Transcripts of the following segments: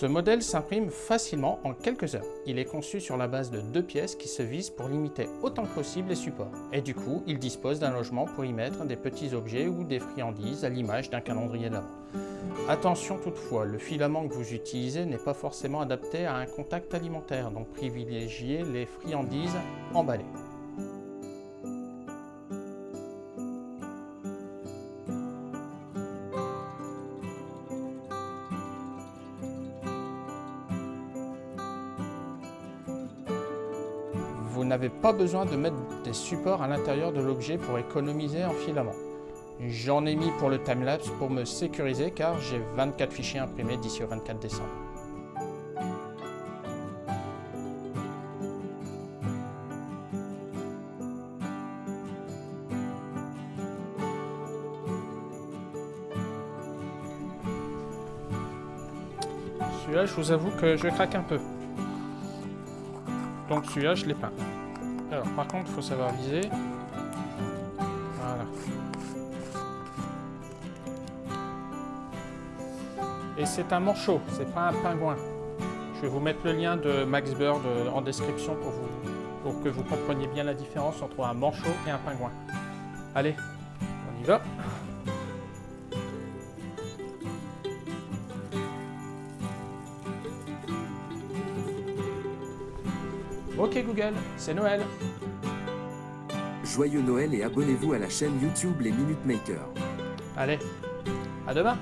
Ce modèle s'imprime facilement en quelques heures. Il est conçu sur la base de deux pièces qui se visent pour limiter autant que possible les supports. Et du coup, il dispose d'un logement pour y mettre des petits objets ou des friandises à l'image d'un calendrier de l'avant. Attention toutefois, le filament que vous utilisez n'est pas forcément adapté à un contact alimentaire, donc privilégiez les friandises emballées. Vous n'avez pas besoin de mettre des supports à l'intérieur de l'objet pour économiser en filament. J'en ai mis pour le timelapse pour me sécuriser car j'ai 24 fichiers imprimés d'ici au 24 décembre. Celui-là, je vous avoue que je craque un peu. Donc celui-là, je l'ai peint. Alors, par contre, il faut savoir viser. Voilà. Et c'est un manchot, c'est pas un pingouin. Je vais vous mettre le lien de Max Bird euh, en description pour, vous, pour que vous compreniez bien la différence entre un manchot et un pingouin. Allez, on y va Ok Google, c'est Noël. Joyeux Noël et abonnez-vous à la chaîne YouTube Les Minute Makers. Allez, à demain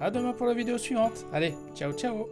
À demain pour la vidéo suivante. Allez, ciao ciao